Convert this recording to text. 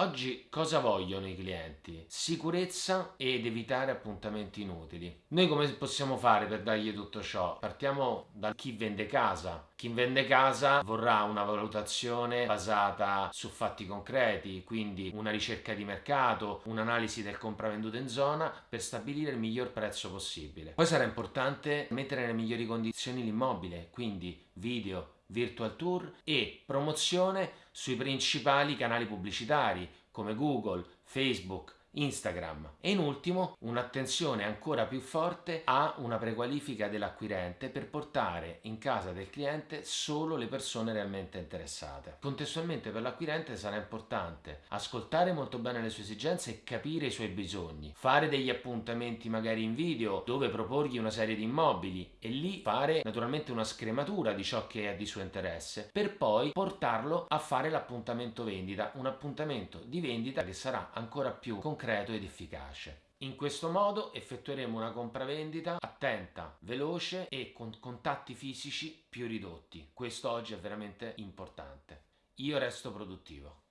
Oggi cosa vogliono i clienti? Sicurezza ed evitare appuntamenti inutili. Noi come possiamo fare per dargli tutto ciò? Partiamo da chi vende casa. Chi vende casa vorrà una valutazione basata su fatti concreti, quindi una ricerca di mercato, un'analisi del compravendita in zona per stabilire il miglior prezzo possibile. Poi sarà importante mettere nelle migliori condizioni l'immobile, quindi video, virtual tour e promozione sui principali canali pubblicitari come Google, Facebook, Instagram e in ultimo un'attenzione ancora più forte a una prequalifica dell'acquirente per portare in casa del cliente solo le persone realmente interessate. Contestualmente per l'acquirente sarà importante ascoltare molto bene le sue esigenze e capire i suoi bisogni, fare degli appuntamenti magari in video dove proporgli una serie di immobili e lì fare naturalmente una scrematura di ciò che è di suo interesse per poi portarlo a fare l'appuntamento vendita, un appuntamento di vendita che sarà ancora più concreto concreto ed efficace. In questo modo effettueremo una compravendita attenta, veloce e con contatti fisici più ridotti. Questo oggi è veramente importante. Io resto produttivo.